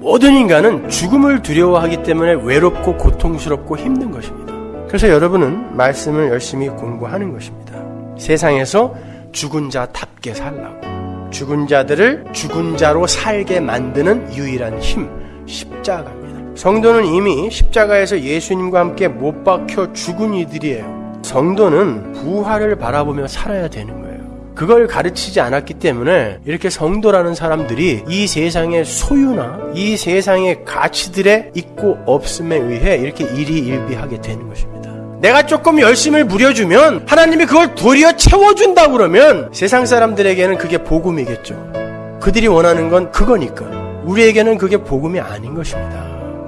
모든 인간은 죽음을 두려워하기 때문에 외롭고 고통스럽고 힘든 것입니다. 그래서 여러분은 말씀을 열심히 공부하는 것입니다. 세상에서 죽은 자답게 살라고. 죽은 자들을 죽은 자로 살게 만드는 유일한 힘, 십자가입니다. 성도는 이미 십자가에서 예수님과 함께 못 박혀 죽은 이들이에요. 성도는 부활을 바라보며 살아야 되는 거예요. 그걸 가르치지 않았기 때문에 이렇게 성도라는 사람들이 이 세상의 소유나 이 세상의 가치들의 있고 없음에 의해 이렇게 일희일비하게 되는 것입니다. 내가 조금 열심을 부려주면 하나님이 그걸 도리어 채워준다 그러면 세상 사람들에게는 그게 복음이겠죠. 그들이 원하는 건 그거니까. 우리에게는 그게 복음이 아닌 것입니다.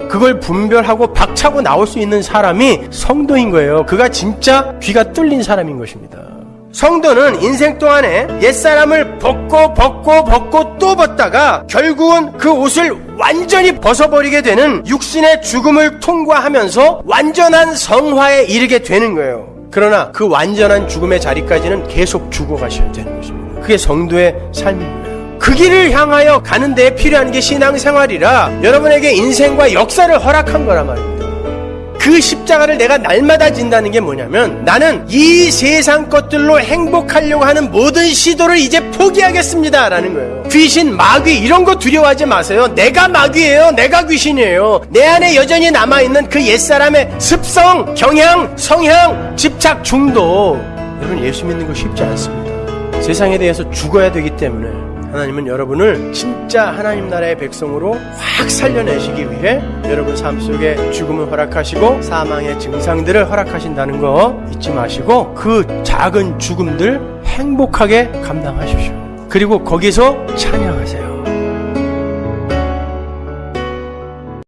그걸 분별하고 박차고 나올 수 있는 사람이 성도인 거예요. 그가 진짜 귀가 뚫린 사람인 것입니다. 성도는 인생 동안에 옛사람을 벗고 벗고 벗고 또 벗다가 결국은 그 옷을 완전히 벗어버리게 되는 육신의 죽음을 통과하면서 완전한 성화에 이르게 되는 거예요. 그러나 그 완전한 죽음의 자리까지는 계속 죽어가셔야 되는 것입니다. 그게 성도의 삶입니다. 그 길을 향하여 가는 데 필요한 게 신앙생활이라 여러분에게 인생과 역사를 허락한 거란 말입니다. 그 십자가를 내가 날마다 진다는 게 뭐냐면 나는 이 세상 것들로 행복하려고 하는 모든 시도를 이제 포기하겠습니다. 라는 거예요. 귀신, 마귀 이런 거 두려워하지 마세요. 내가 마귀예요. 내가 귀신이에요. 내 안에 여전히 남아있는 그 옛사람의 습성, 경향, 성향, 집착, 중독. 여러분 예수 믿는 거 쉽지 않습니다. 세상에 대해서 죽어야 되기 때문에 하나님은 여러분을 진짜 하나님 나라의 백성으로 확 살려내시기 위해 여러분 삶 속에 죽음을 허락하시고 사망의 증상들을 허락하신다는 거 잊지 마시고 그 작은 죽음들 행복하게 감당하십시오. 그리고 거기서 찬양하세요.